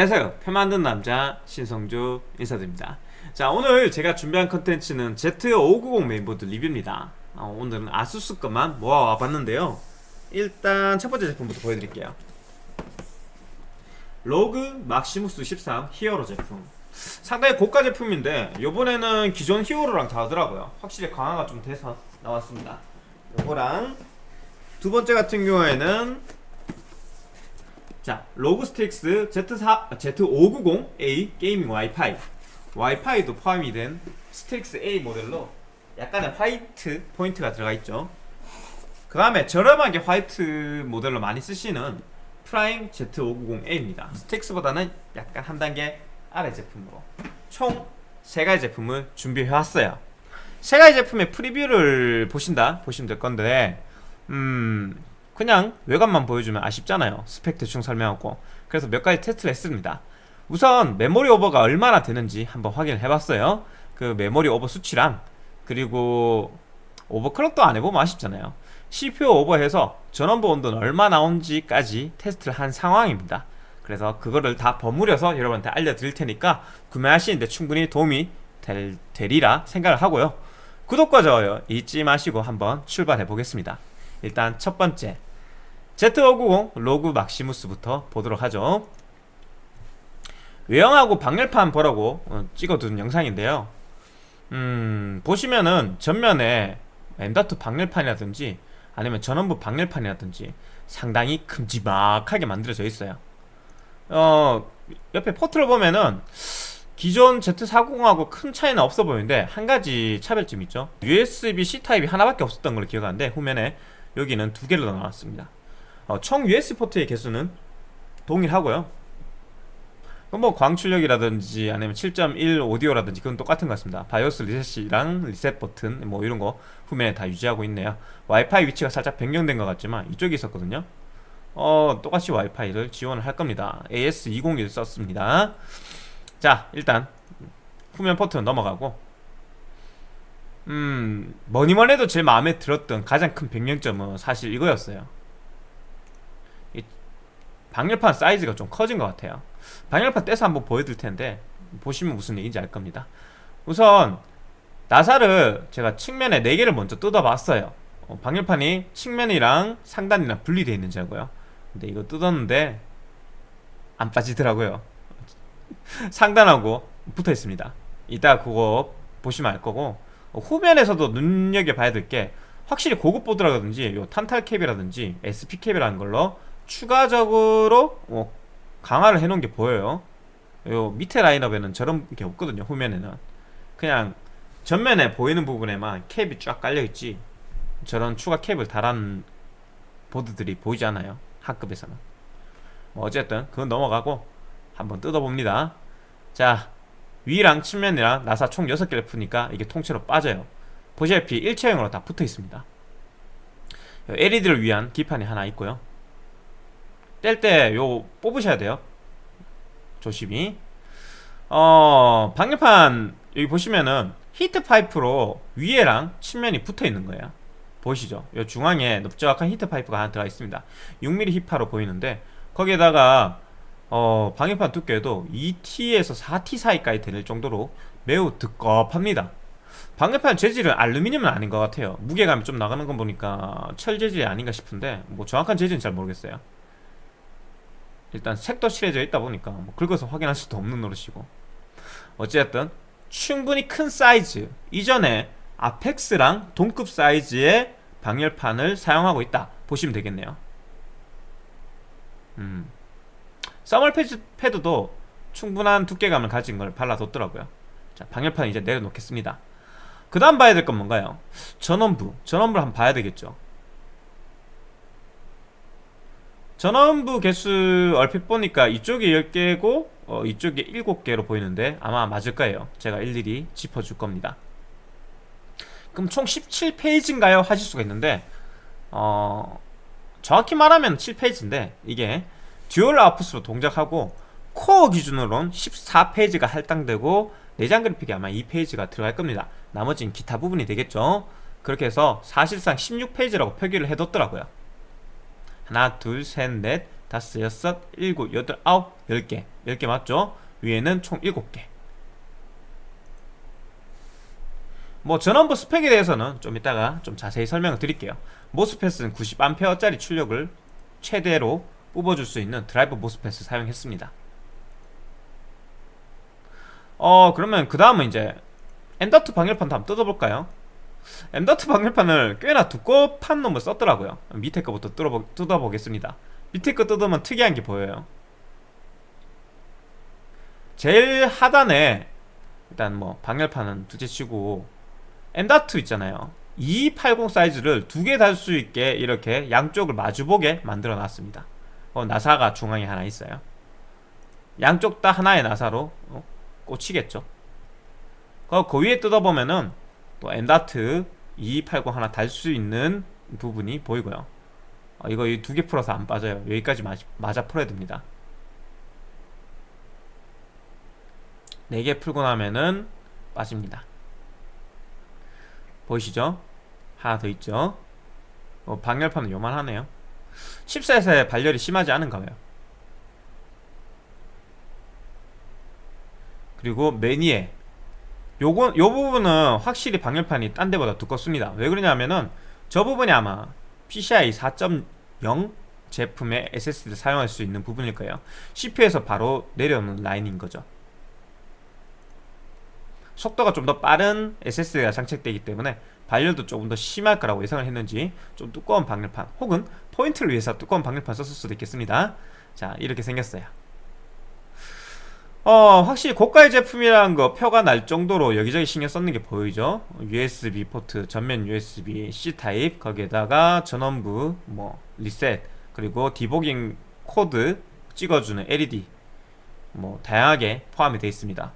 안녕하세요. 표 만든 남자 신성주 인사드립니다. 자 오늘 제가 준비한 컨텐츠는 Z590 메인보드 리뷰입니다. 어, 오늘은 아수스 것만 모아와 봤는데요. 일단 첫 번째 제품부터 보여드릴게요. ROG Maximus 13 Hero 제품. 상당히 고가 제품인데 요번에는 기존 Hero랑 다르더라고요. 확실히 강화가 좀 돼서 나왔습니다. 요거랑 두 번째 같은 경우에는 자, ROG Strix Z4, Z590A Gaming Wi-Fi. 와이파이도 포함이 된 Strix A 모델로 약간의 화이트 포인트가 들어가 있죠. 그 다음에 저렴하게 화이트 모델로 많이 쓰시는 Prime Z590A입니다. Strix보다는 약간 한 단계 아래 제품으로 총 3가지 제품을 준비해왔어요. 3가지 제품의 프리뷰를 보신다 보시면 될 건데 음 그냥 외관만 보여주면 아쉽잖아요. 스펙 대충 설명하고. 그래서 몇 가지 테스트를 했습니다. 우선 메모리 오버가 얼마나 되는지 한번 확인을 해봤어요. 그 메모리 오버 수치랑 그리고 overclock도 안 해보면 아쉽잖아요. CPU 오버해서 전원부 온도는 얼마 나온지까지 테스트를 한 상황입니다. 그래서 그거를 다 버무려서 여러분한테 알려드릴 테니까 구매하시는데 충분히 도움이 될, 되리라 생각을 하고요. 구독과 좋아요 잊지 마시고 한번 출발해 보겠습니다. 일단 첫 번째 Z590 로그 막시무스부터 보도록 하죠. 외형하고 방열판 보라고 어, 찍어둔 영상인데요. 음, 보시면은 전면에 M.2 방열판이라든지 아니면 전원부 방열판이라든지 상당히 큼지막하게 만들어져 있어요. 어, 옆에 포트를 보면은 기존 Z490하고 큰 차이는 없어 보이는데 한 가지 차별점이 있죠. USB-C 타입이 하나밖에 없었던 걸로 기억하는데 후면에 여기는 두 개로 나왔습니다 어, 총 USB 포트의 개수는 동일하고요. 뭐 광출력이라든지 아니면 7.1 오디오라든지 그건 똑같은 것 같습니다. 바이오스 리셋이랑 리셋 버튼 뭐 이런 거 후면에 다 유지하고 있네요. 와이파이 위치가 살짝 변경된 것 같지만 이쪽에 있었거든요. 어 똑같이 와이파이를 지원을 할 겁니다. AX201 썼습니다. 자 일단 후면 포트는 넘어가고. 음 뭐니뭐니 해도 제일 마음에 들었던 가장 큰 변경점은 사실 이거였어요 방열판 사이즈가 좀 커진 것 같아요. 방열판 떼서 한번 보여드릴 텐데 보시면 무슨 얘기인지 알 겁니다. 우선 나사를 제가 측면에 4개를 먼저 뜯어봤어요. 어, 방열판이 측면이랑 상단이랑 분리되어 있는지 알고요. 근데 이거 뜯었는데 안 빠지더라고요. 상단하고 붙어 있습니다. 이따 그거 보시면 알 거고 어, 후면에서도 눈여겨봐야 될 게 확실히 고급 보드라든지 요 탄탈 캡이라든지 SP 캡이라는 걸로 추가적으로 뭐 강화를 해놓은 게 보여요. 요 밑에 라인업에는 저런 게 없거든요 후면에는. 그냥 전면에 보이는 부분에만 캡이 쫙 깔려있지. 저런 추가 캡을 달한 보드들이 보이지 않아요 하급에서는. 뭐 어쨌든 그건 넘어가고 한번 뜯어봅니다. 자 위랑 측면이랑 나사 총 6개를 푸니까 이게 통째로 빠져요. 보시다시피 일체형으로 다 붙어 있습니다. LED를 위한 기판이 하나 있고요 뗄 때 요 뽑으셔야 돼요. 조심히. 어 방열판 여기 보시면은 히트 파이프로 위에랑 측면이 붙어 있는 거예요. 보이시죠? 이 중앙에 넓적한 히트 파이프가 하나 들어가 있습니다. 6mm 히파로 보이는데 거기에다가 어, 방열판 두께도 2T에서 4T 사이까지 될 정도로 매우 두껍합니다. 방열판 재질은 알루미늄은 아닌 것 같아요. 무게감이 좀 나가는 건 보니까 철 재질이 아닌가 싶은데 뭐 정확한 재질은 잘 모르겠어요 일단 색도 칠해져 있다 보니까 뭐 긁어서 확인할 수도 없는 노릇이고. 어쨌든 충분히 큰 사이즈 이전에 아펙스랑 동급 사이즈의 방열판을 사용하고 있다 보시면 되겠네요. 음. 써멀 패드도 충분한 두께감을 가진 걸 발라뒀더라고요. 자 방열판 이제 내려놓겠습니다. 그 다음 봐야 될 건 뭔가요? 전원부. 전원부를 한번 봐야 되겠죠 전원부 개수 얼핏 보니까 이쪽이 10개고 어, 이쪽이 7개로 보이는데 아마 맞을 거예요. 제가 일일이 짚어줄 겁니다. 그럼 총 17 phase인가요? 하실 수가 있는데 어, 정확히 말하면 7 phase인데 이게 dual output으로 동작하고 코어 기준으로는 14 phase가 할당되고 내장 그래픽이 아마 2 phase가 들어갈 겁니다. 나머지는 기타 부분이 되겠죠? 그렇게 해서 사실상 16 phase라고 표기를 해뒀더라고요 하나 둘 셋 넷 다섯 여섯 일곱 여덟 아홉 열 개 열 개 맞죠? 위에는 총 일곱 개 뭐 전원부 스펙에 대해서는 좀 이따가 좀 자세히 설명을 드릴게요 MOSFET은 90A짜리 출력을 최대로 뽑아줄 수 있는 드라이버 MOSFET을 사용했습니다 어 그러면 그 다음은 이제 M.2 방열판도 한번 뜯어볼까요? M.2 방열판을 꽤나 두꺼운 놈을 썼더라고요. 밑에 거부터 뜯어보, 뜯어보겠습니다. 밑에 거 뜯으면 특이한 게 보여요. 제일 하단에 일단 뭐 방열판은 둘째치고 M.2 있잖아요. 2280 사이즈를 두 개 달 수 있게 이렇게 양쪽을 마주보게 만들어 놨습니다. 어, 나사가 중앙에 하나 있어요. 양쪽 다 하나의 나사로 어, 꽂히겠죠? 그, 그 위에 뜯어보면은 또 M.2 2280 하나 달 수 있는 부분이 보이고요. 어, 이거 두 개 풀어서 안 빠져요. 여기까지 맞, 맞아 풀어야 됩니다. 4개 풀고 나면은 빠집니다. 보이시죠? 하나 더 있죠? 어, 방열판은 요만하네요. 10셋에 발열이 심하지 않은가 봐요. 그리고 매니에 요건, 요 부분은 확실히 방열판이 딴 데보다 두껍습니다. 왜 그러냐면은 저 부분이 아마 PCI 4.0 제품의 SSD를 사용할 수 있는 부분일 거예요. CPU에서 바로 내려오는 라인인 거죠. 속도가 좀 더 빠른 SSD가 장착되기 때문에 발열도 조금 더 심할 거라고 예상을 했는지 좀 두꺼운 방열판 혹은 포인트를 위해서 두꺼운 방열판 썼을 수도 있겠습니다. 자 이렇게 생겼어요 어 확실히 고가의 제품이라는 거 표가 날 정도로 여기저기 신경 썼는 게 보이죠? USB 포트 전면 USB C타입 거기에다가 전원부 뭐 리셋 그리고 디버깅 코드 찍어주는 LED 뭐 다양하게 포함이 되어 있습니다.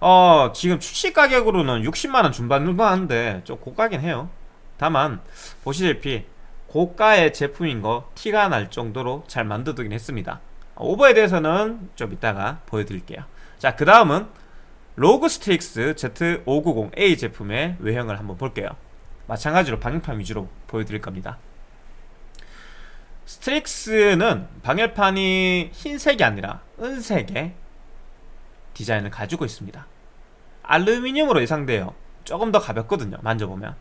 어 지금 출시 가격으로는 60만원 중반 정도 하는데 좀 고가긴 해요. 다만 보시다시피 고가의 제품인 거 티가 날 정도로 잘 만들어두긴 했습니다 오버에 대해서는 좀 이따가 보여드릴게요. 자 그 다음은 ROG Strix Z590A 제품의 외형을 한번 볼게요. 마찬가지로 방열판 위주로 보여드릴 겁니다. Strix는 방열판이 흰색이 아니라 은색의 디자인을 가지고 있습니다. 알루미늄으로 예상돼요 조금 더 가볍거든요 만져보면.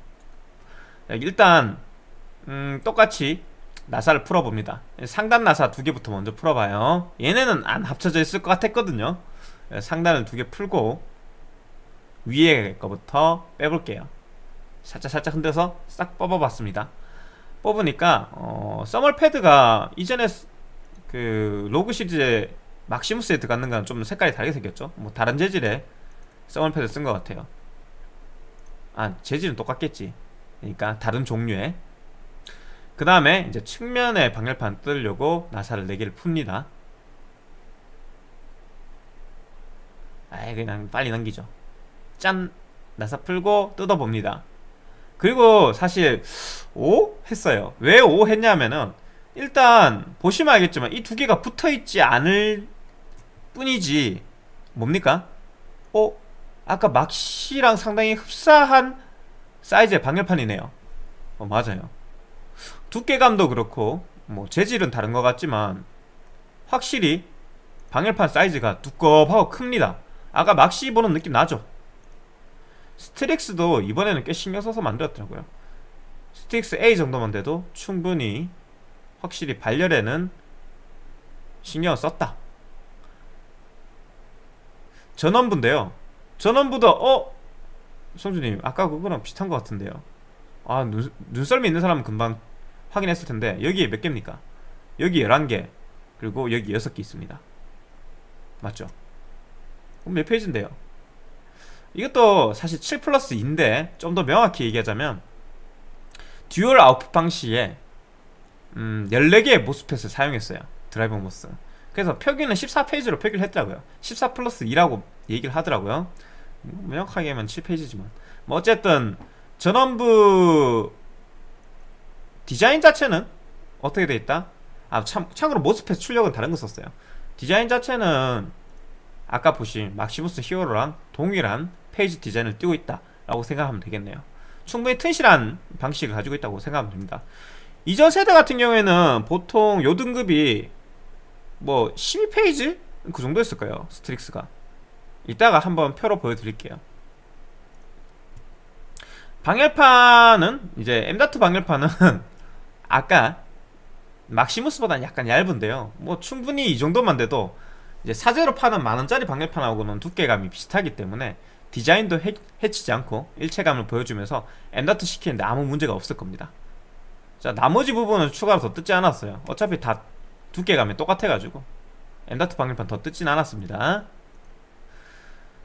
일단 음, 똑같이 나사를 풀어봅니다. 상단 나사 두 개부터 먼저 풀어봐요. 얘네는 안 합쳐져 있을 것 같았거든요. 상단을 두개 풀고 위에 거부터 빼볼게요. 살짝 살짝 흔들어서 싹 뽑아봤습니다. 뽑으니까 어, 써멀 패드가 이전에 그 로그 시리즈에 막시무스에 들어가는 건좀 색깔이 다르게 생겼죠? 뭐 다른 재질의 써멀 패드 쓴 것 같아요. 아 재질은 똑같겠지. 그러니까 다른 종류의 그 다음에 이제 측면에 방열판 뜯으려고 나사를 4개를 풉니다 아이 그냥 빨리 넘기죠 짠! 나사 풀고 뜯어봅니다 그리고 사실 오? 했어요 왜 오? 했냐면은 일단 보시면 알겠지만 이 두 개가 붙어있지 않을 뿐이지 뭡니까? 어? 아까 막시랑 상당히 흡사한 사이즈의 방열판이네요 어 맞아요 두께감도 그렇고 뭐 재질은 다른 것 같지만 확실히 방열판 사이즈가 두껍하고 큽니다. 아까 Maxi 보는 느낌 나죠? Strix도 이번에는 꽤 신경 써서 만들었더라고요. Strix A 정도만 돼도 충분히 확실히 발열에는 신경을 썼다. 전원부인데요. 전원부도 어? 성주님 아까 그거랑 비슷한 것 같은데요. 아 눈, 눈썰미 있는 사람은 금방 확인했을 텐데 여기에 몇 개입니까? 여기 11개 그리고 여기 6개 있습니다 맞죠? 그럼 몇 phase인데요? 이것도 사실 7 플러스 2인데 좀 더 명확히 얘기하자면 dual output 방식에 음, 14개의 MOSFET을 사용했어요 드라이버 MOS 그래서 표기는 14 phase로 표기를 했더라고요 14 플러스 2라고 얘기를 하더라고요 명확하게 하면 7 phase지만 뭐 어쨌든 전원부 디자인 자체는 어떻게 돼 있다? 아 참, 참고로 MOSFET 출력은 다른 거 썼어요. 디자인 자체는 아까 보신 Maximus Hero랑 동일한 phase 디자인을 띄고 있다 라고 생각하면 되겠네요. 충분히 튼실한 방식을 가지고 있다고 생각하면 됩니다. 이전 세대 같은 경우에는 보통 요 등급이 뭐 12 phase? 그 정도였을 거예요 Strix가. 이따가 한번 표로 보여드릴게요. 방열판은 이제 M.2 방열판은 아까 막시무스보다는 약간 얇은데요. 뭐 충분히 이 정도만 돼도 이제 사제로 파는 만원짜리 방열판하고는 두께감이 비슷하기 때문에 디자인도 해, 해치지 않고 일체감을 보여주면서 M.2 시키는데 아무 문제가 없을 겁니다. 자 나머지 부분은 추가로 더 뜯지 않았어요. 어차피 다 두께감이 똑같아가지고 M.2 방열판 더 뜯진 않았습니다.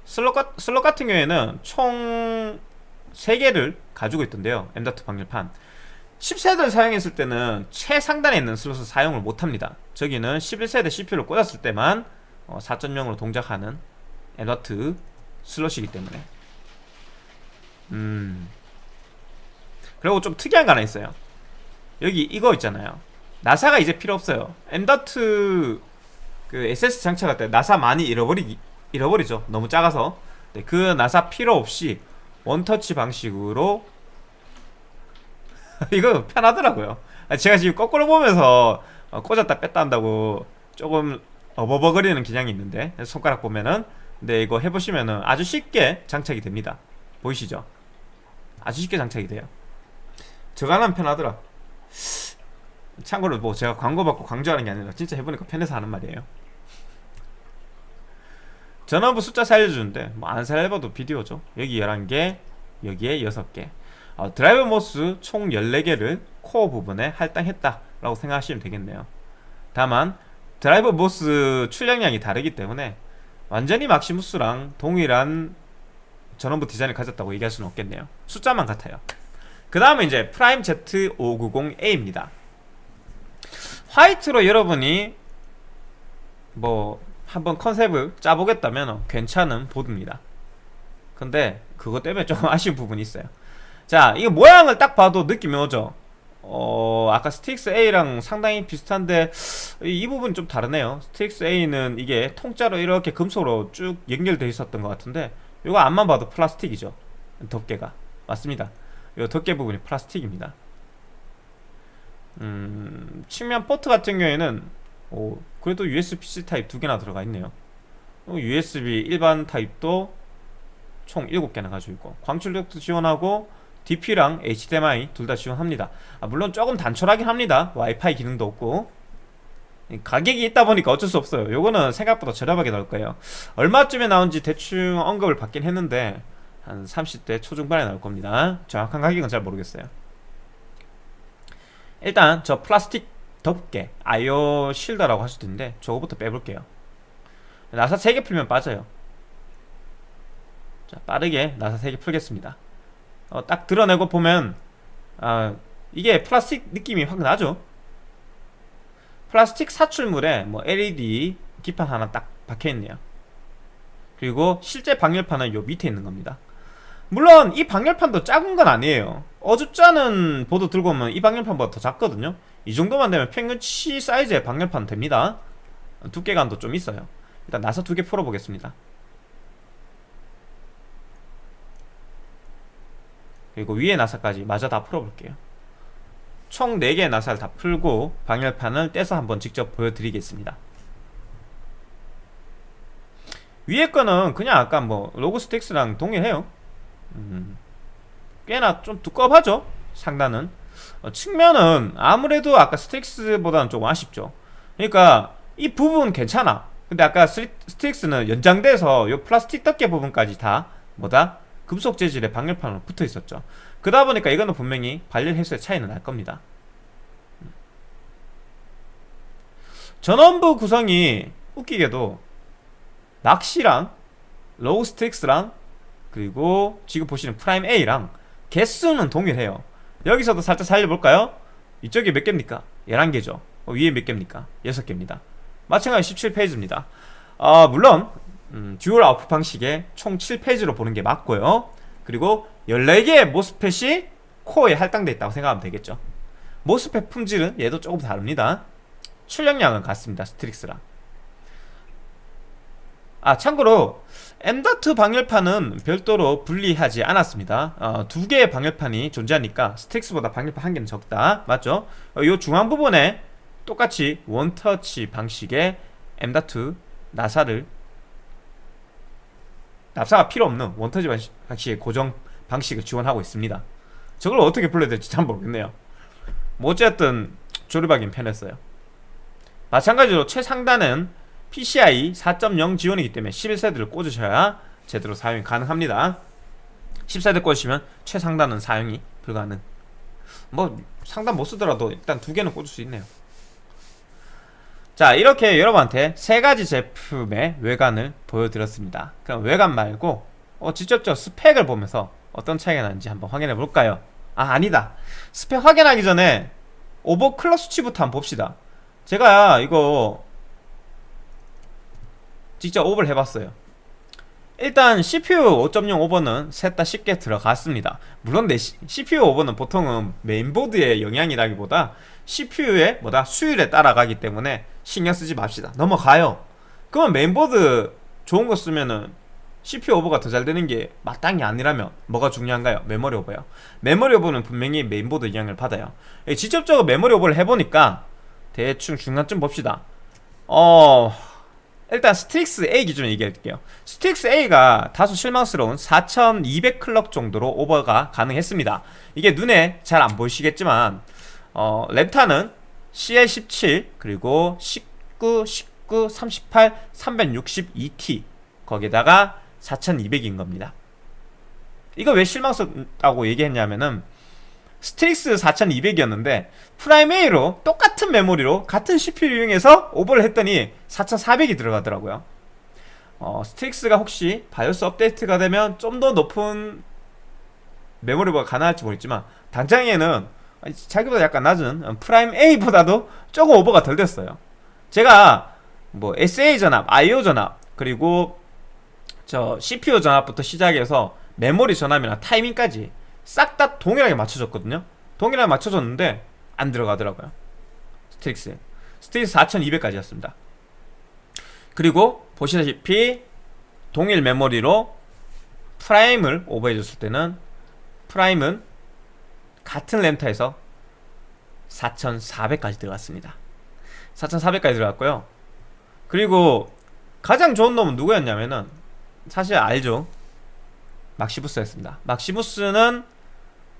슬롯, 가, 슬롯 같은 경우에는 총 3개를 가지고 있던데요. M.2 방열판 10세대를 사용했을 때는 최상단에 있는 슬롯을 사용을 못합니다. 저기는 11세대 CPU를 꽂았을 때만 4.0으로 동작하는 M.2 슬롯이기 때문에. 음. 그리고 좀 특이한 거 하나 있어요. 여기 이거 있잖아요. 나사가 이제 필요 없어요. M.2 그 SS 장착할 때 나사 많이 잃어버리, 잃어버리죠. 너무 작아서. 네, 그 나사 필요 없이 원터치 방식으로 이거 편하더라고요. 제가 지금 거꾸로 보면서 어, 꽂았다 뺐다 한다고 조금 어버버거리는 기량이 있는데 손가락 보면은 근데 이거 해보시면은 아주 쉽게 장착이 됩니다. 보이시죠? 아주 쉽게 장착이 돼요. 하나는 편하더라. 참고로 뭐 제가 광고 받고 강조하는 게 아니라 진짜 해보니까 편해서 하는 말이에요. 전원부 숫자 살려주는데 뭐 안 살려봐도 비디오죠. 여기 11개 여기에 6개 어, 드라이버 MOS 총 14개를 코어 부분에 할당했다 라고 생각하시면 되겠네요. 다만 드라이버 MOS 출력량이 다르기 때문에 완전히 Maximus랑 동일한 전원부 디자인을 가졌다고 얘기할 수는 없겠네요. 숫자만 같아요. 그 다음에 이제 Prime Z590A입니다. 화이트로 여러분이 뭐 한번 컨셉을 짜보겠다면 괜찮은 보드입니다. 근데 그것 때문에 좀 아쉬운 부분이 있어요 자 이거 모양을 딱 봐도 느낌이 오죠? 어 아까 Strix A랑 상당히 비슷한데 이 부분 좀 다르네요. Strix A는 이게 통짜로 이렇게 금속으로 쭉 연결되어 있었던 것 같은데 이거 앞만 봐도 플라스틱이죠 덮개가. 맞습니다. 이 덮개 부분이 플라스틱입니다. 음, 측면 포트 같은 경우에는 오, 그래도 USB-C 타입 두 개나 들어가 있네요. USB 일반 타입도 총 7개나 가지고 있고 광출력도 지원하고 DP랑 HDMI 둘 다 지원합니다. 아, 물론 조금 단촐하긴 합니다. 와이파이 기능도 없고. 가격이 있다 보니까 어쩔 수 없어요. 요거는 생각보다 저렴하게 나올 거예요. 얼마쯤에 나온지 대충 언급을 받긴 했는데 한 30대 초중반에 나올 겁니다. 정확한 가격은 잘 모르겠어요. 일단 저 플라스틱 덮개 아이오 실더라고 할 수도 있는데 저거부터 빼볼게요. 나사 3개 풀면 빠져요. 자 빠르게 나사 3개 풀겠습니다 어, 딱 드러내고 보면 아, 이게 플라스틱 느낌이 확 나죠? 플라스틱 사출물에 뭐 LED 기판 하나 딱 박혀있네요. 그리고 실제 방열판은 요 밑에 있는 겁니다. 물론 이 방열판도 작은 건 아니에요. 어줍잖은 보드 들고 오면 이 방열판보다 더 작거든요. 이 정도만 되면 평균치 사이즈의 방열판 됩니다. 두께감도 좀 있어요. 일단 나사 두 개 풀어보겠습니다 그리고 위에 나사까지 마저 다 풀어볼게요. 총 4개의 나사를 다 풀고 방열판을 떼서 한번 직접 보여드리겠습니다. 위에 거는 그냥 아까 뭐 ROG Strix랑 동일해요. 음, 꽤나 좀 두꺼워하죠? 상단은. 어, 측면은 아무래도 아까 Strix보다는 좀 아쉽죠. 그러니까 이 부분 괜찮아. 근데 아까 Strix는 연장돼서 이 플라스틱 덮개 부분까지 다 뭐다 금속 재질의 방열판으로 붙어 있었죠 그러다 보니까 이거는 분명히 발열 해소의 차이는 날 겁니다 전원부 구성이 웃기게도 막시랑 ROG Strix랑 그리고 지금 보시는 Prime A랑 개수는 동일해요 여기서도 살짝 세려볼까요? 이쪽이 몇 개입니까? 11개죠 어, 위에 몇 개입니까? 6개입니다 마찬가지 17 phase입니다 아, 물론 음, dual output 방식의 총 7 phase로 보는 게 맞고요. 그리고 14개의 MOSFET이 코어에 할당되어 있다고 생각하면 되겠죠. MOSFET 품질은 얘도 조금 다릅니다. 출력량은 같습니다 Strix랑. 아 참고로 M.2 방열판은 별도로 분리하지 않았습니다. 어, 두 개의 방열판이 존재하니까 Strix보다 방열판 한 개는 적다. 맞죠? 어, 이 중앙 부분에 똑같이 원터치 방식의 M.2 나사를 납사가 필요 없는 원터치 방식의 고정 방식을 지원하고 있습니다. 저걸 어떻게 불러야 될지 참 모르겠네요. 뭐 어쨌든 조립하긴 편했어요. 마찬가지로 최상단은 PCI 4.0 지원이기 때문에 11세대를 꽂으셔야 제대로 사용이 가능합니다. 10세대 꽂으시면 최상단은 사용이 불가능. 뭐 상단 못 쓰더라도 일단 두 개는 꽂을 수 있네요. 자 이렇게 여러분한테 세 가지 제품의 외관을 보여드렸습니다. 그럼 외관 말고 어, 직접적 스펙을 보면서 어떤 차이가 나는지 한번 확인해 볼까요? 아 아니다. 스펙 확인하기 전에 overclock 수치부터 한번 봅시다. 제가 이거 직접 오버를 해봤어요. 일단 CPU 5.0 오버는 셋 다 쉽게 들어갔습니다. 물론 내 CPU 오버는 보통은 메인보드의 영향이라기보다 CPU의 뭐다? 수율에 따라가기 때문에 신경 쓰지 맙시다. 넘어가요. 그러면 메인보드 좋은 거 쓰면은 CPU 오버가 더 잘 되는 게 마땅히 아니라면 뭐가 중요한가요? 메모리 오버요. 메모리 오버는 분명히 메인보드 영향을 받아요. 직접적으로 메모리 오버를 해보니까 대충 중간쯤 봅시다. 어... 일단 Strix A 기준으로 얘기할게요. Strix A가 다소 실망스러운 4200 clock 정도로 오버가 가능했습니다. 이게 눈에 잘 안 보이시겠지만 어, 램타는 CL17 그리고 19, 19, 38, 362T 거기다가 4200인 겁니다. 이거 왜 실망스럽다고 얘기했냐면은 Strix 4200이었는데 Prime A로 똑같은 메모리로 같은 CPU를 이용해서 오버를 했더니 4400이 들어가더라고요. 어, Strix가 혹시 BIOS 업데이트가 되면 좀 더 높은 메모리가 가능할지 모르겠지만 당장에는 자기보다 약간 낮은 Prime A보다도 조금 오버가 덜 됐어요. 제가 뭐 SA 전압, IO 전압 그리고 저 CPU 전압부터 시작해서 메모리 전압이나 타이밍까지 싹 다 동일하게 맞춰줬거든요. 동일하게 맞춰줬는데 안 들어가더라고요. Strix. Strix 4200까지였습니다. 그리고 보시다시피 동일 메모리로 Prime을 오버해줬을 때는 Prime은 같은 램타에서 4400까지 들어갔습니다. 4400까지 들어갔고요. 그리고 가장 좋은 놈은 누구였냐면은 사실 알죠. Maximus였습니다. Maximus는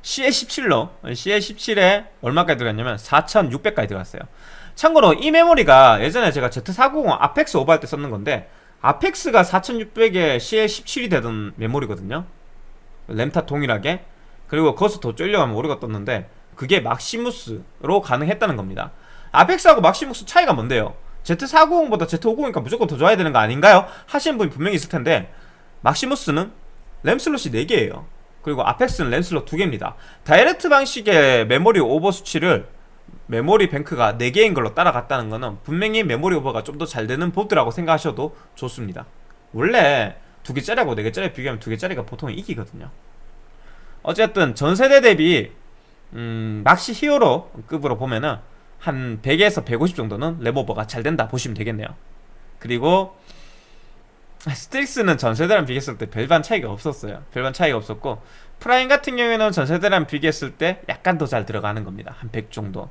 CL17로 CL17에 얼마까지 들어갔냐면 4600까지 들어갔어요. 참고로 이 메모리가 예전에 제가 Z490 Apex 오버할 때 썼는 건데 Apex가 4600에 CL17이 되던 메모리거든요. 램타 동일하게. 그리고 거기서 더 쫄려가면 오류가 떴는데 그게 Maximus로 가능했다는 겁니다. Apex하고 Maximus 차이가 뭔데요? Z490보다 Z590이니까 무조건 더 좋아야 되는 거 아닌가요? 하시는 분이 분명히 있을 텐데 Maximus는 램 슬롯이 4개예요 그리고 Apex는 램슬롯 2개입니다. direct 방식의 메모리 오버 수치를 메모리 뱅크가 4개인 걸로 따라갔다는 것은 분명히 메모리 오버가 좀 더 잘 되는 보드라고 생각하셔도 좋습니다. 원래 2개짜리하고 4개짜리 비교하면 2개짜리가 보통 이기거든요. 어쨌든 전세대 대비 음, 막시 히어로 급으로 보면은 한 100에서 150 정도는 램오버가 잘 된다 보시면 되겠네요. 그리고 스틱스는 전세대랑 비교했을 때 별반 차이가 없었어요. 별반 차이가 없었고 프라임 같은 경우에는 전세대랑 비교했을 때 약간 더 잘 들어가는 겁니다. 한 100 정도.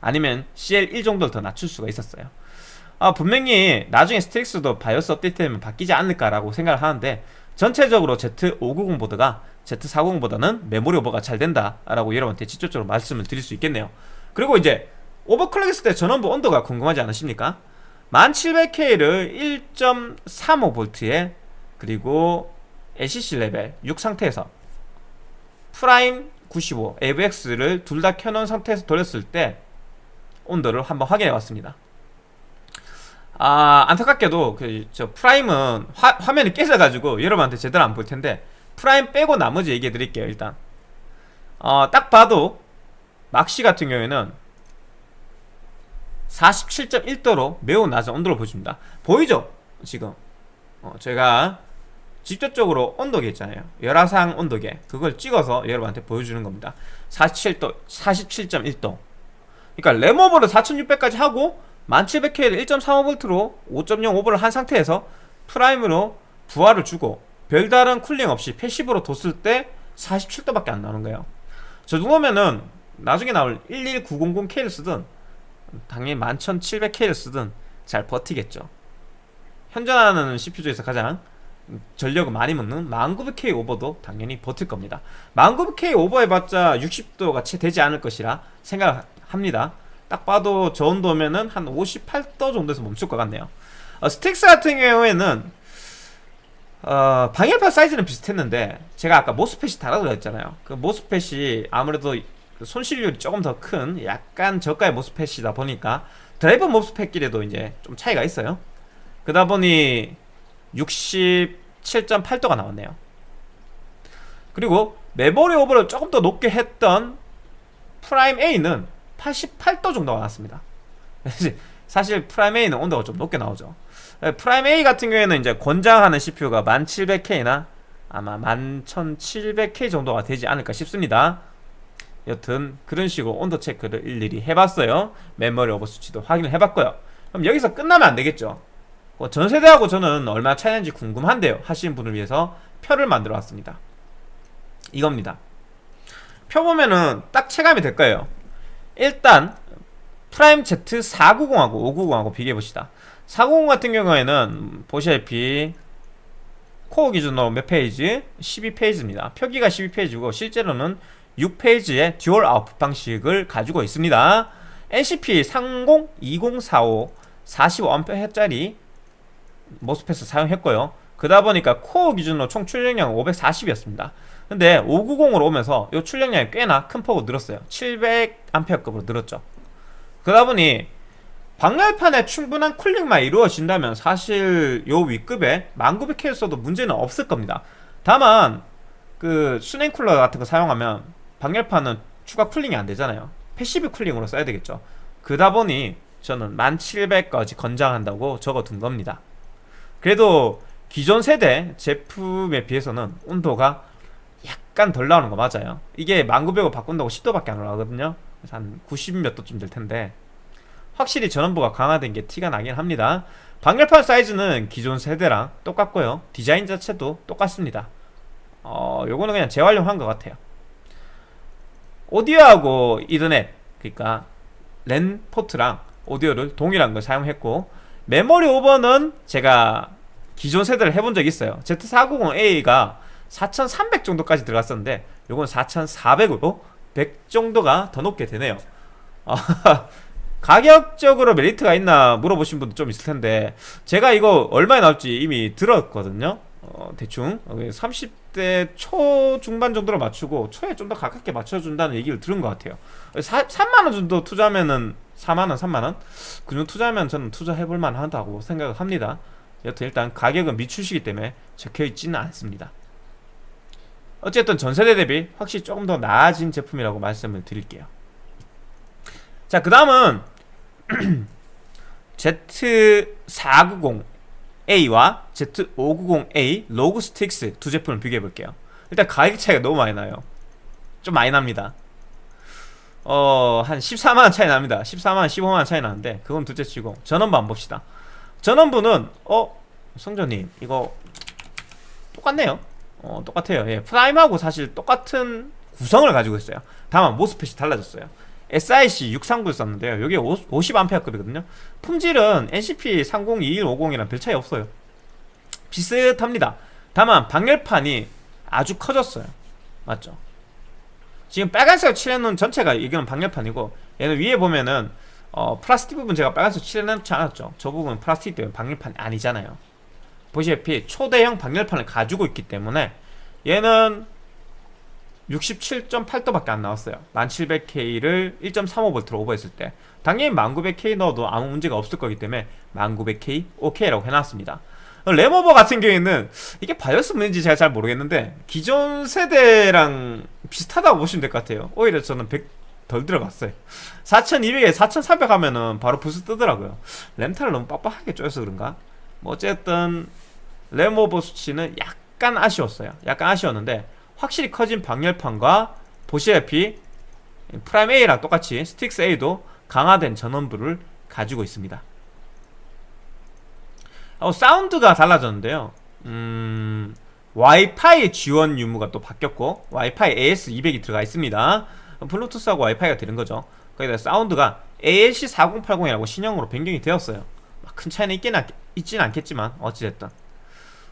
아니면 CL1 정도를 더 낮출 수가 있었어요. 아, 분명히 나중에 스틱스도 바이오스 업데이트되면 바뀌지 않을까라고 생각을 하는데 전체적으로 Z590 보드가 Z490 보다는 메모리 오버가 잘 된다라고 여러분한테 직접적으로 말씀을 드릴 수 있겠네요. 그리고 이제 overclock 했을 때 전원부 온도가 궁금하지 않으십니까? 1700K를 1.35V에 그리고 LLC 레벨 6 상태에서 프라임 95 AVX를 둘 다 켜놓은 상태에서 돌렸을 때 온도를 한번 확인해 봤습니다. 아 안타깝게도 그 저 프라임은 화, 화면이 깨져가지고 여러분한테 제대로 안 보일 텐데 프라임 빼고 나머지 얘기해 드릴게요 일단. 어, 딱 봐도 막시 같은 경우에는 47.1도로 매우 낮은 온도를 보여줍니다. 보이죠? 지금. 어, 제가 직접적으로 온도계 있잖아요. 열화상 온도계. 그걸 찍어서 여러분한테 보여주는 겁니다. 47도 47.1도. 그러니까 램오버를 4600까지 하고 1700K를 1.35V로 5.0 오버를 한 상태에서 프라임으로 부하를 주고 별다른 cooling 없이 passive로 뒀을 때 47도밖에 안 나오는 거예요. 저 정도면은 나중에 나올 11900K를 쓰든 당연히 11700K를 쓰든 잘 버티겠죠. 현존하는 CPU 중에서 가장 전력을 많이 먹는 1900K 오버도 당연히 버틸 겁니다. 1900K 오버 해봤자 60도가 채 되지 않을 것이라 생각합니다. 딱 봐도 저 온도면은 한 58도 정도에서 멈출 것 같네요. 어, 스틱스 같은 경우에는 어, 방열판 사이즈는 비슷했는데 제가 아까 MOSFET이 다르다고 했잖아요. 그 MOSFET이 아무래도 그 손실률이 조금 더 큰 약간 저가의 MOSFET이다 보니까 드라이버 MOSFET끼리도 이제 좀 차이가 있어요. 그러다 보니 67.8도가 나왔네요. 그리고 메모리 오버를 조금 더 높게 했던 프라임 A는 88도 정도가 나왔습니다. 사실 프라임 A는 온도가 좀 높게 나오죠. 네, 프라임 A 같은 경우에는 이제 권장하는 CPU가 1700K나 아마 11700K 정도가 되지 않을까 싶습니다 여튼 그런 식으로 온도 체크를 일일이 해봤어요. 메모리 오버 수치도 확인을 해봤고요. 그럼 여기서 끝나면 안 되겠죠. 어, 전 세대하고 저는 얼마나 차이는지 궁금한데요. 하시는 분을 위해서 표를 만들어 왔습니다. 이겁니다. 표 보면은 딱 체감이 될 거예요. 일단 프라임 Z490하고 590하고 비교해 봅시다. 490 같은 경우에는 보시다시피 코어 기준으로 몇 phase? 12phase입니다. 표기가 12phase고 실제로는 6phase의 dual output 방식을 가지고 있습니다. NCP 302045 45A짜리 모스펫을 사용했고요. 그러다 보니까 코어 기준으로 총 출력량은 540이었습니다. 근데 590으로 오면서 이 출력량이 꽤나 큰 폭으로 늘었어요. 700A급으로 늘었죠. 그러다 보니 방열판에 충분한 쿨링만 이루어진다면 사실 요 윗급에 1900K를 써도 문제는 없을 겁니다. 다만 그 수냉 쿨러 같은 거 사용하면 방열판은 추가 cooling이 안 되잖아요. passive cooling으로 써야 되겠죠. 그러다 보니 저는 1700까지 권장한다고 적어둔 겁니다. 그래도 기존 세대 제품에 비해서는 온도가 약간 덜 나오는 거 맞아요. 이게 1900을 바꾼다고 10도밖에 안 올라가거든요. 한90몇 도쯤 될 텐데 확실히 전원부가 강화된 게 티가 나긴 합니다. 방열판 사이즈는 기존 세대랑 똑같고요. 디자인 자체도 똑같습니다. 어 요거는 그냥 재활용한 것 같아요 오디오하고 이더넷 그러니까 랜 포트랑 오디오를 동일한 걸 사용했고 메모리 오버는 제가 기존 세대를 해본 적이 있어요. Z490A가 4300 정도까지 들어갔었는데 요건 4400으로 100 정도가 더 높게 되네요. 가격적으로 메리트가 있나 물어보신 분도 좀 있을 텐데 제가 이거 얼마에 나올지 이미 들었거든요 어, 대충 30대 초 중반 정도로 맞추고 초에 좀 더 가깝게 맞춰준다는 얘기를 들은 것 같아요. 4, 3만원 정도 투자하면은 4만원 3만원? 그 정도 투자하면 저는 투자해볼 만하다고 생각을 합니다. 여튼 일단 가격은 미출시기 때문에 적혀있지는 않습니다. 어쨌든 전세대 대비 확실히 조금 더 나아진 제품이라고 말씀을 드릴게요. 자그 다음은 Z490A와 Z590A 로그 스틱스 두 제품을 비교해 볼게요. 일단 가격 차이가 너무 많이 나요. 좀 많이 납니다. 어, 한 14만원 차이 납니다. 14만원, 15만원 차이 나는데 그건 둘째 치고 전원부만 봅시다. 전원부는 어? 성전님 이거 똑같네요. 어, 똑같아요. 예, 프라임하고 사실 똑같은 구성을 가지고 있어요. 다만 모스펫이 달라졌어요 SIC 639를 썼는데요. 여기 50A급이거든요. 품질은 NCP 302150이랑 별 차이 없어요. 비슷합니다. 다만 방열판이 아주 커졌어요. 맞죠? 지금 빨간색 칠해놓은 전체가 이거는 방열판이고 얘는 위에 보면은 어, 플라스틱 부분 제가 빨간색 칠해놓지 않았죠. 저 부분은 플라스틱 때문에 방열판이 아니잖아요. 보시다시피 초대형 방열판을 가지고 있기 때문에 얘는 67.8도밖에 안 나왔어요. 1700K를 1.35V로 오버했을 때. 당연히 1900K 넣어도 아무 문제가 없을 거기 때문에 1900K OK라고 해놨습니다. 램오버 같은 경우에는 이게 바이오스 문제인지 제가 잘 모르겠는데 기존 세대랑 비슷하다고 보시면 될 것 같아요. 오히려 저는 100 덜 들어갔어요. 4200에 4300 하면은 바로 부스 뜨더라고요. 램타를 너무 빡빡하게 쪼여서 그런가? 뭐 어쨌든 램오버 수치는 약간 아쉬웠어요. 약간 아쉬웠는데 확실히 커진 방열판과 보시다시피 프라임 A랑 똑같이 스틱스 A도 강화된 전원부를 가지고 있습니다. 어, 사운드가 달라졌는데요. 음, 와이파이 지원 유무가 또 바뀌었고 와이파이 AX200이 들어가 있습니다. 블루투스하고 와이파이가 되는 거죠. 거기다 사운드가 ALC 4080이라고 신형으로 변경이 되었어요. 막큰 차이는 있긴 않, 있진 않겠지만 어찌됐든.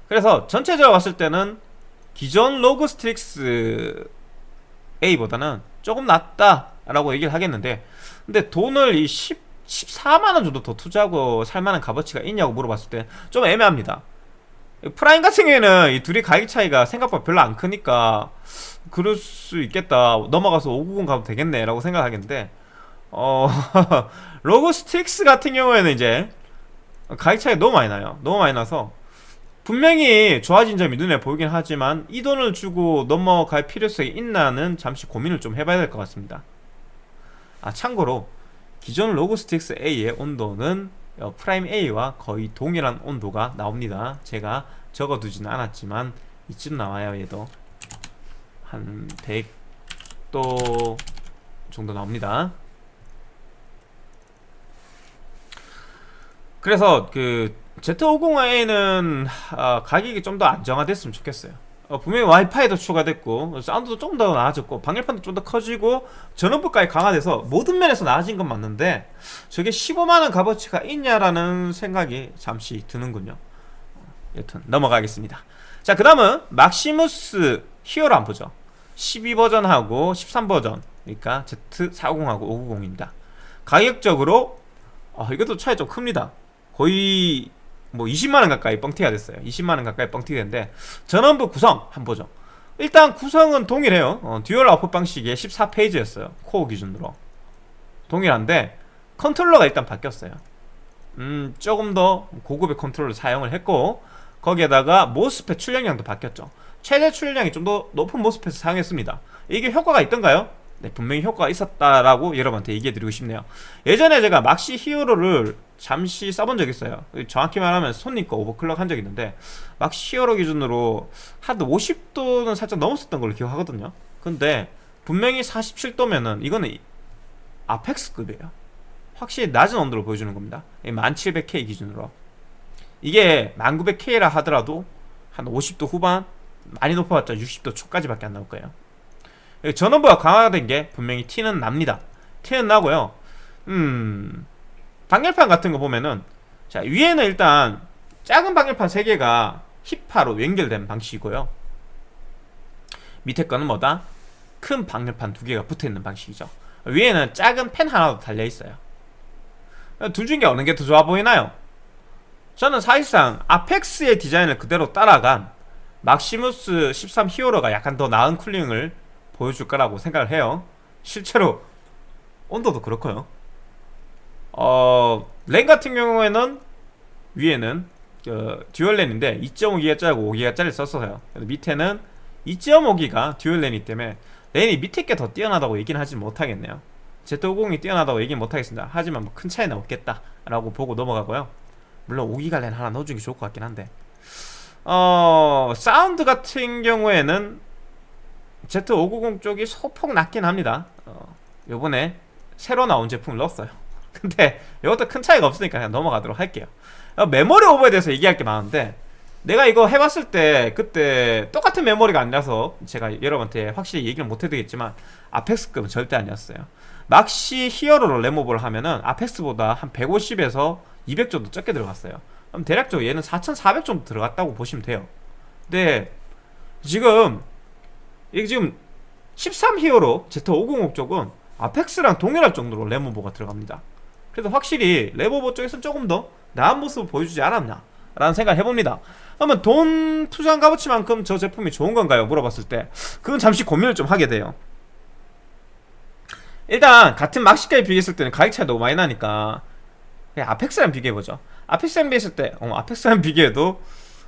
그래서 전체적으로 봤을 때는 기존 로그 스틱스 A보다는 조금 낫다라고 얘기를 하겠는데 근데 돈을 이 10, 14만원 정도 더 투자하고 살만한 값어치가 있냐고 물어봤을 때 좀 애매합니다. 프라임 같은 경우에는 이 둘이 가격 차이가 생각보다 별로 안 크니까 그럴 수 있겠다. 넘어가서 590 가도 되겠네 라고 생각하겠는데 어 로그 스틱스 같은 경우에는 이제 가격 차이가 너무 많이 나요. 너무 많이 나서 분명히 좋아진 점이 눈에 보이긴 하지만 이 돈을 주고 넘어갈 필요성이 있나는 잠시 고민을 좀 해봐야 될 것 같습니다. 아 참고로 기존 로그 스틱스 A의 온도는 어, 프라임 A와 거의 동일한 온도가 나옵니다. 제가 적어두지는 않았지만 이쯤 나와요 얘도 한 100도 정도 나옵니다. 그래서 그 Z505A는 아, 가격이 좀 더 안정화됐으면 좋겠어요. 어, 분명히 와이파이도 추가됐고 사운드도 좀더 나아졌고 방열판도 좀 더 커지고 전원부까지 강화돼서 모든 면에서 나아진 건 맞는데 저게 15만원 값어치가 있냐라는 생각이 잠시 드는군요. 여튼 넘어가겠습니다. 자 그 다음은 막시무스 히어로 한번 보죠. 12버전하고 13버전 그러니까 Z490하고 590입니다. 가격적으로 어, 이것도 차이 좀 큽니다. 거의 뭐 20만원 가까이 뻥튀기가 됐어요. 20만원 가까이 뻥튀기가 됐는데 전원부 구성 한번 보죠. 일단 구성은 동일해요. 어, dual output 방식의 14 phase였어요. 코어 기준으로. 동일한데 컨트롤러가 일단 바뀌었어요. 음 조금 더 고급의 컨트롤러 사용을 했고 거기에다가 MOSFET 출력량도 바뀌었죠. 최대 출력량이 좀 더 높은 MOSFET을 사용했습니다. 이게 효과가 있던가요? 네 분명히 효과가 있었다라고 여러분한테 얘기해드리고 싶네요. 예전에 제가 막시 히어로를 잠시 써본 적 있어요. 정확히 말하면 손님 거 overclock 한 적 있는데 막시 히어로 기준으로 한 50도는 살짝 넘었었던 걸로 기억하거든요. 근데 분명히 47도면은 이거는 아펙스급이에요. 확실히 낮은 온도를 보여주는 겁니다. 1700K 기준으로. 이게 1900K라 하더라도 한 50도 후반 많이 높아봤자 60도 초까지밖에 안 나올 거예요. 전원부가 강화된 게 분명히 티는 납니다. 티는 나고요. 음 방열판 같은 거 보면은 자 위에는 일단 작은 방열판 3개가 힙화로 연결된 방식이고요. 밑에 거는 뭐다? 큰 방열판 2개가 붙어있는 방식이죠. 위에는 작은 팬 하나도 달려있어요. 둘 중에 어느 게 더 좋아 보이나요? 저는 사실상 아펙스의 디자인을 그대로 따라간 막시무스 13 히어로가 약간 더 나은 cooling을 보여줄 거라고 생각을 해요. 실제로 온도도 그렇고요 어, 랜 같은 경우에는 위에는 그 dual 랜인데 2.5기가짜리고 5기가 짜리 썼어요. 밑에는 2.5기가 dual 랜이기 때문에 랜이 밑에 게 더 뛰어나다고 얘기는 하지 못하겠네요. Z590이 뛰어나다고 얘기는 못하겠습니다. 하지만 뭐 큰 차이는 없겠다 라고 보고 넘어가고요. 물론 5기가 랜 하나 넣어주는 게 좋을 것 같긴 한데. 어 사운드 같은 경우에는 Z590 쪽이 소폭 낫긴 합니다. 어, 요번에 새로 나온 제품을 넣었어요 근데 이것도 큰 차이가 없으니까 그냥 넘어가도록 할게요. 어, 메모리 오버에 대해서 얘기할 게 많은데 내가 이거 해봤을 때 그때 똑같은 메모리가 아니라서 제가 여러분한테 확실히 얘기를 못해드리겠지만 아펙스급은 절대 아니었어요. 막시 히어로로 램오버를 하면은 아펙스보다 한 150에서 200 정도 적게 들어갔어요. 그럼 대략적으로 얘는 4400 정도 들어갔다고 보시면 돼요. 근데 지금 이게 지금 13 히어로 Z590 쪽은 아펙스랑 동일할 정도로 램오버가 들어갑니다 그래서 확실히 램오버 쪽에서는 조금 더 나은 모습을 보여주지 않았나 라는 생각을 해봅니다. 그러면 돈 투자한 값어치만큼 저 제품이 좋은 건가요? 물어봤을 때. 그건 잠시 고민을 좀 하게 돼요. 일단 같은 막시까지 비교했을 때는 가격 차이 너무 많이 나니까 그냥 아펙스랑 비교해보죠. 아펙스랑 비교했을 때 어, 아펙스랑 비교해도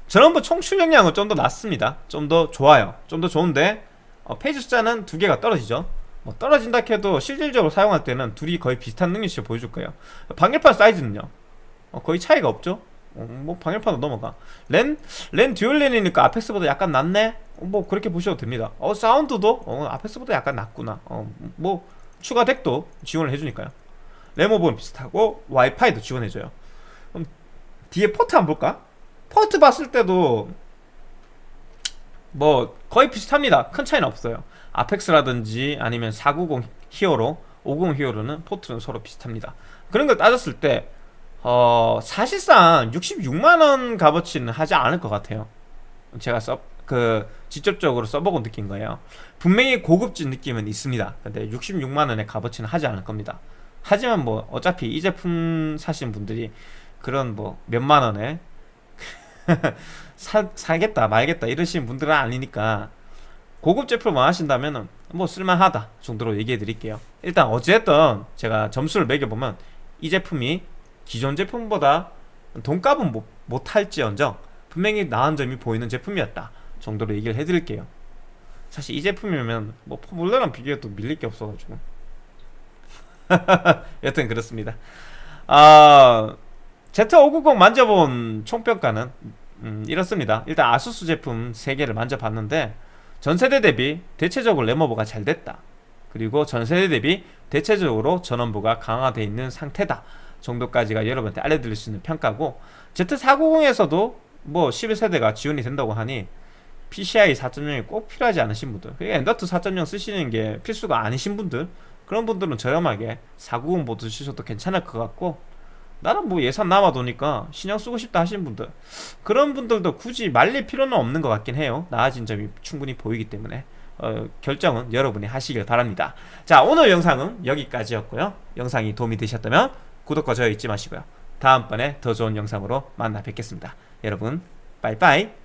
전원부 총 출력량은 좀 더 낮습니다. 좀 더 좋아요. 좀 더 좋은데 어, 페이지 숫자는 두 개가 떨어지죠 뭐 떨어진다 해도 실질적으로 사용할 때는 둘이 거의 비슷한 능력치를 보여줄 거예요. 방열판 사이즈는요? 어, 거의 차이가 없죠? 어, 뭐 방열판도 넘어가. 랜, 랜 dual 랜이니까 아펙스보다 약간 낫네? 어, 뭐 그렇게 보셔도 됩니다. 어 사운드도? 어, 아펙스보다 약간 낫구나. 어, 뭐 추가 DAC도 지원을 해주니까요. 램오버는 비슷하고 와이파이도 지원해줘요. 그럼 뒤에 포트 한번 볼까? 포트 봤을 때도 뭐 거의 비슷합니다. 큰 차이는 없어요 아펙스라든지 아니면 490 히어로 50 히어로는 포트는 서로 비슷합니다. 그런 걸 따졌을 때 어, 사실상 66만원 값어치는 하지 않을 것 같아요. 제가 써, 그, 직접적으로 써보고 느낀 거예요. 분명히 고급진 느낌은 있습니다. 근데 66만원의 값어치는 하지 않을 겁니다. 하지만 뭐, 어차피 이 제품 사신 분들이 그런 뭐, 몇만원에 사, 사겠다, 말겠다, 이러시는 분들은 아니니까, 고급 제품을 원하신다면 은, 뭐, 쓸만하다 정도로 얘기해 드릴게요. 일단, 어찌됐든, 제가 점수를 매겨보면, 이 제품이 기존 제품보다 돈값은 못, 못할지언정 분명히 나은 점이 보이는 제품이었다 정도로 얘기를 해드릴게요. 사실 이 제품이면 뭐 포뮬러랑 비교해 도 밀릴 게 없어가지고. 여튼 그렇습니다. 아 Z590 만져본 총평가는 음, 이렇습니다. 일단 아수스 제품 3개를 만져봤는데 전세대 대비 대체적으로 램오버가 잘 됐다. 그리고 전세대 대비 대체적으로 전원부가 강화되어 있는 상태다. 정도까지가 여러분한테 알려드릴 수 있는 평가고 Z490에서도 뭐 11세대가 지원이 된다고 하니 PCI 4.0이 꼭 필요하지 않으신 분들 그게 M.2 4.0 쓰시는 게 필수가 아니신 분들 그런 분들은 저렴하게 490 보드 쓰셔도 괜찮을 것 같고 나는 뭐 예산 남아도니까 신형 쓰고 싶다 하시는 분들 그런 분들도 굳이 말릴 필요는 없는 것 같긴 해요. 나아진 점이 충분히 보이기 때문에. 어, 결정은 여러분이 하시길 바랍니다. 자 오늘 영상은 여기까지였고요. 영상이 도움이 되셨다면 구독과 좋아요 잊지 마시고요. 다음번에 더 좋은 영상으로 만나 뵙겠습니다. 여러분 빠이빠이